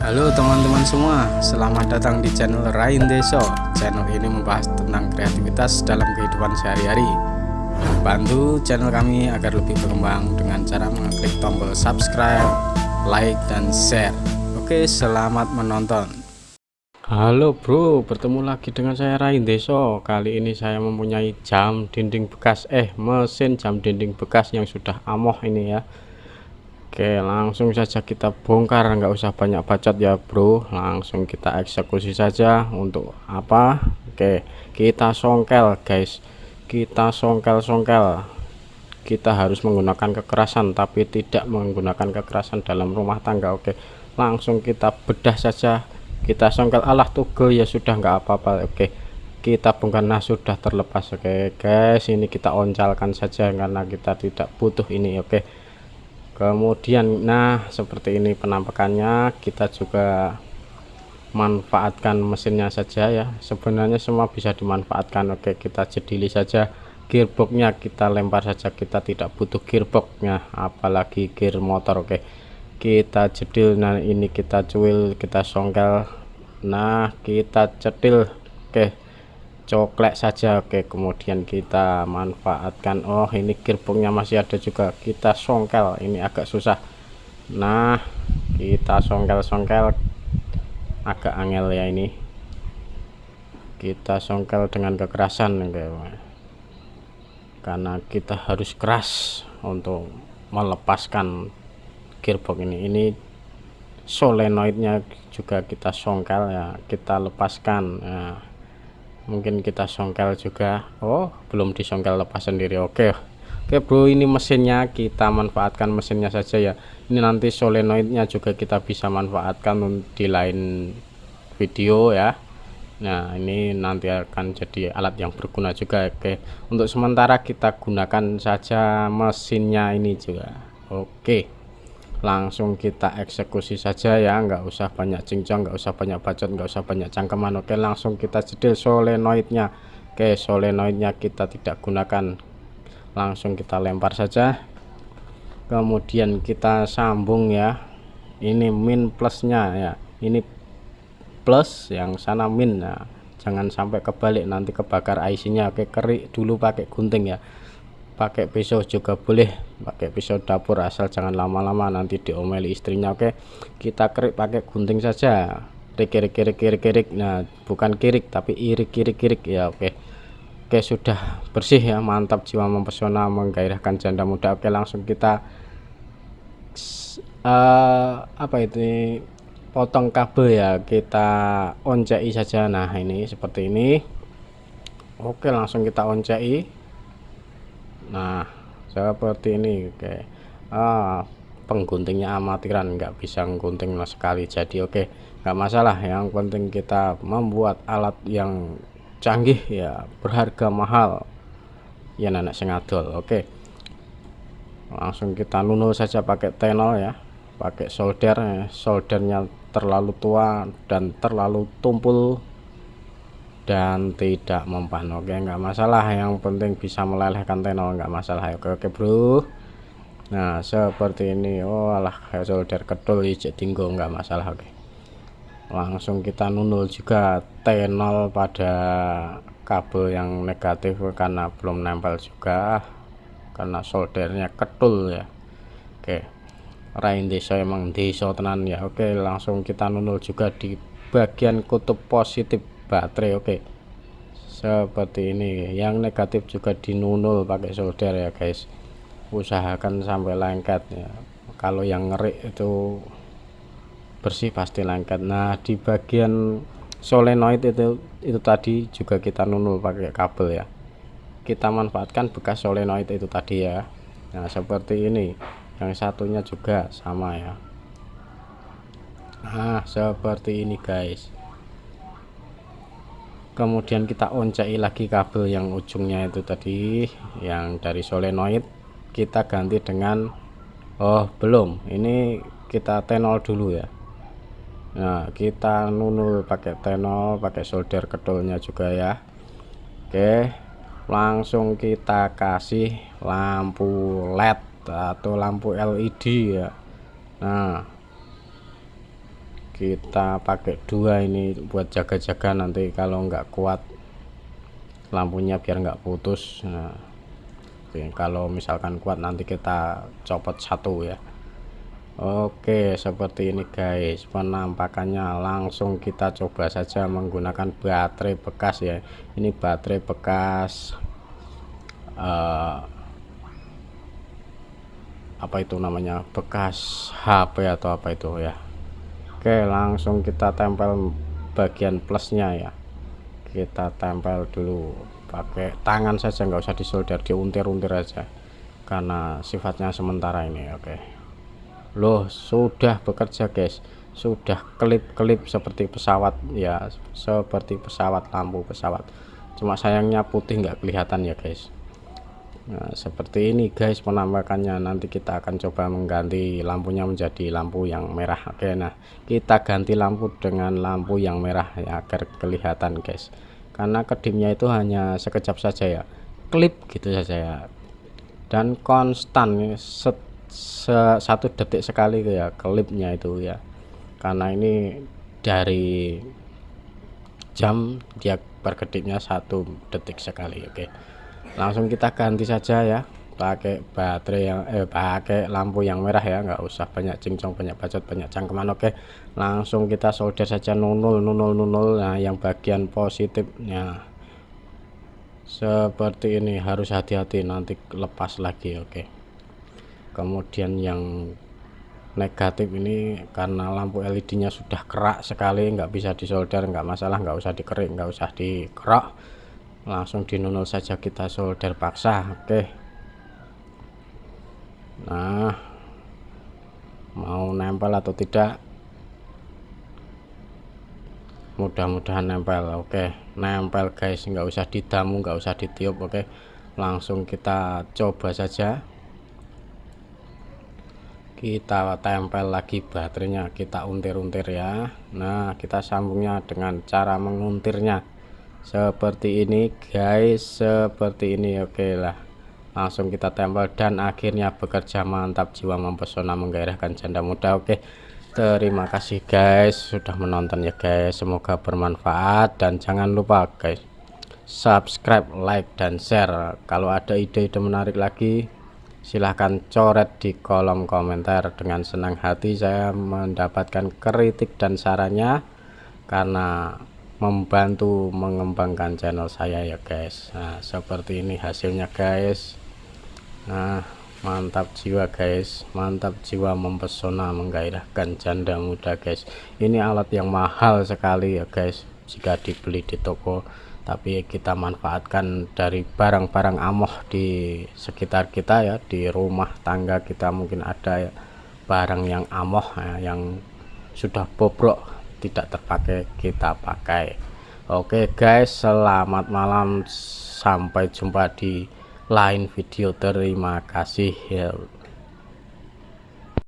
Halo teman-teman semua, selamat datang di channel Rain Deso. Channel ini membahas tentang kreativitas dalam kehidupan sehari-hari. Bantu channel kami agar lebih berkembang dengan cara mengklik tombol subscribe, like, dan share. Oke, selamat menonton. Halo bro, bertemu lagi dengan saya Rain Deso. Kali ini saya mempunyai jam dinding bekas, eh mesin jam dinding bekas yang sudah amoh ini ya Oke langsung saja kita bongkar nggak usah banyak bacot ya bro. Langsung kita eksekusi saja untuk apa? Oke kita songkel guys. Kita songkel-songkel. Kita harus menggunakan kekerasan tapi tidak menggunakan kekerasan dalam rumah tangga. Oke langsung kita bedah saja. Kita songkel Allah tugel ya sudah nggak apa-apa. Oke kita bongkar. Nah sudah terlepas. Oke guys ini kita oncalkan saja karena kita tidak butuh ini. Oke kemudian nah seperti ini penampakannya kita juga manfaatkan mesinnya saja ya. Sebenarnya semua bisa dimanfaatkan. Oke kita jedili saja gearboxnya kita lempar saja. Kita tidak butuh gearboxnya apalagi gear motor. Oke kita jedil. Nah ini kita cuil kita songkel. Nah kita cedil oke coklat saja. Oke kemudian kita manfaatkan. Oh ini gearboxnya masih ada juga. Kita songkel. Ini agak susah. Nah kita songkel-songkel. Agak angel ya ini. Kita songkel dengan kekerasan oke. karena kita harus keras untuk melepaskan gearbox ini. Ini solenoidnya juga kita songkel ya. Kita lepaskan. Nah mungkin kita songkel juga. Oh belum disongkel lepas sendiri. Oke. Oke bro ini mesinnya. Kita manfaatkan mesinnya saja ya. Ini nanti solenoidnya juga kita bisa manfaatkan di lain video ya. Nah ini nanti akan jadi alat yang berguna juga. Oke. Untuk sementara kita gunakan saja mesinnya ini juga. Oke langsung kita eksekusi saja ya nggak usah banyak cincang nggak usah banyak bacot nggak usah banyak cangkeman. Oke langsung kita jedil solenoidnya. Oke solenoidnya kita tidak gunakan. Langsung kita lempar saja. Kemudian kita sambung ya. Ini min plusnya ya. Ini plus yang sana min. Nah jangan sampai kebalik nanti kebakar IC nya oke kerik dulu pakai gunting ya pakai pisau juga boleh. Pakai pisau dapur asal jangan lama-lama nanti diomeli istrinya oke? Kita kerik pakai gunting saja. Kirik kirik kirik kirik nah bukan kirik tapi irik kirik kirik. Ya oke. Oke sudah bersih ya mantap jiwa mempesona menggairahkan janda muda. Oke langsung kita uh, apa itu potong kabel ya kita oncei saja. Nah ini seperti ini. Oke langsung kita oncei nah seperti ini oke. Ah, pengguntingnya amatiran nggak bisa gunting sekali. Jadi oke nggak masalah. Yang penting kita membuat alat yang canggih ya berharga mahal. Ya nenek sengadol oke. Langsung kita nunul saja pakai tenol ya. Pakai solder ya. soldernya terlalu tua dan terlalu tumpul dan tidak mempan. Oke nggak masalah. Yang penting bisa melelehkan tenor nggak masalah. Oke oke bro. Nah seperti ini. Oh alah solder kedul hijau tinggo nggak masalah. Oke. Langsung kita nunul juga tenol pada kabel yang negatif karena belum nempel juga karena soldernya kedul ya. Oke. Rain desa emang desa tenan ya. Oke langsung kita nunul juga di bagian kutub positif baterai oke. Seperti ini yang negatif juga dinunul pakai solder ya guys. Usahakan sampai lengket ya. Kalau yang ngerik itu bersih pasti lengket. Nah di bagian solenoid itu itu tadi juga kita nunul pakai kabel ya. Kita manfaatkan bekas solenoid itu tadi ya. Nah seperti ini. Yang satunya juga sama ya. Nah seperti ini guys kemudian kita oncai lagi kabel yang ujungnya itu tadi yang dari solenoid kita ganti dengan Oh belum. Ini kita tenol dulu ya. Nah kita nunul pakai tenol pakai solder kedolnya juga ya. Oke langsung kita kasih lampu LED atau lampu LED ya. Nah kita pakai dua ini buat jaga-jaga nanti kalau nggak kuat lampunya biar nggak putus. Nah kalau misalkan kuat nanti kita copot satu ya. Oke seperti ini guys penampakannya langsung kita coba saja menggunakan baterai bekas ya. Ini baterai bekas uh, apa itu namanya? Bekas HP atau apa itu ya Oke langsung kita tempel bagian plusnya ya. Kita tempel dulu. Pakai tangan saja nggak usah disolder diuntir-untir aja. Karena sifatnya sementara ini oke. Loh sudah bekerja guys. Sudah kelip-kelip seperti pesawat ya. Seperti pesawat lampu pesawat. Cuma sayangnya putih nggak kelihatan ya guys Nah, seperti ini guys penampakannya. Nanti kita akan coba mengganti lampunya menjadi lampu yang merah. Oke nah kita ganti lampu dengan lampu yang merah ya agar kelihatan guys. Karena kedipnya itu hanya sekejap saja ya. Klip gitu saja ya. Dan konstan set satu detik sekali ya klipnya itu ya. Karena ini dari jam dia berkedipnya satu detik sekali oke langsung kita ganti saja ya. Pakai baterai yang eh pakai lampu yang merah ya. Nggak usah banyak cincong banyak bacot banyak cangkeman. Oke langsung kita solder saja nunul nunul nunul. Nah yang bagian positifnya seperti ini harus hati-hati. Nanti lepas lagi oke. Kemudian yang negatif ini karena lampu LED nya sudah kerak sekali nggak bisa disolder nggak masalah nggak usah dikerik nggak usah dikerak langsung dinunul saja kita solder paksa oke. Nah mau nempel atau tidak? Mudah-mudahan nempel oke. Nempel guys nggak usah didamu nggak usah ditiup oke. Langsung kita coba saja. Kita tempel lagi baterainya kita untir-untir ya. Nah kita sambungnya dengan cara menguntirnya seperti ini guys. Seperti ini oke lah. Langsung kita tempel dan akhirnya bekerja mantap jiwa mempesona menggairahkan janda muda oke. Terima kasih guys sudah menonton ya guys. Semoga bermanfaat dan jangan lupa guys subscribe like dan share. Kalau ada ide-ide menarik lagi silahkan coret di kolom komentar. Dengan senang hati saya mendapatkan kritik dan sarannya karena membantu mengembangkan channel saya ya guys. Nah seperti ini hasilnya guys. Nah mantap jiwa guys. Mantap jiwa mempesona menggairahkan janda muda guys. Ini alat yang mahal sekali ya guys. Jika dibeli di toko tapi kita manfaatkan dari barang-barang amoh di sekitar kita ya di rumah tangga kita mungkin ada ya, barang yang amoh ya, yang sudah bobrok tidak terpakai kita pakai. Oke guys selamat malam. Sampai jumpa di lain video. Terima kasih